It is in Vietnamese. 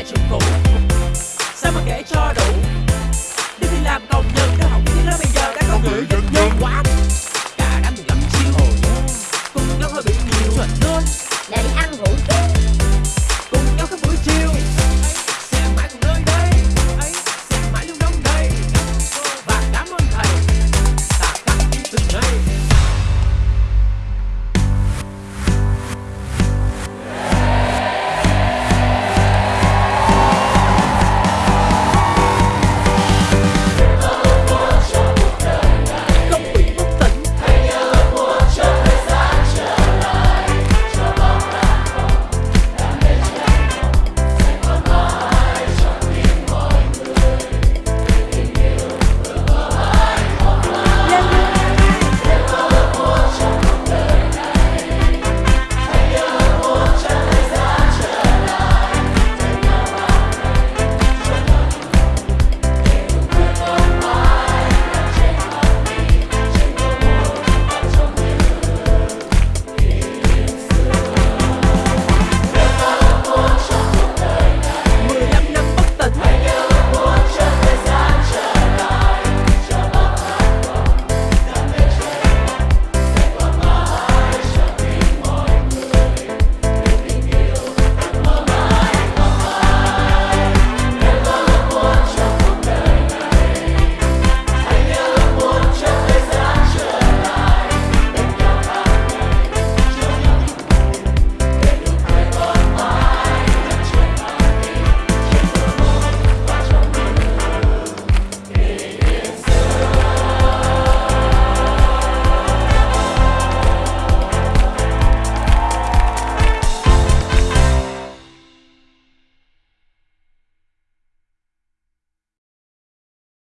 lại chịu khổ sao mà kể cho đủ?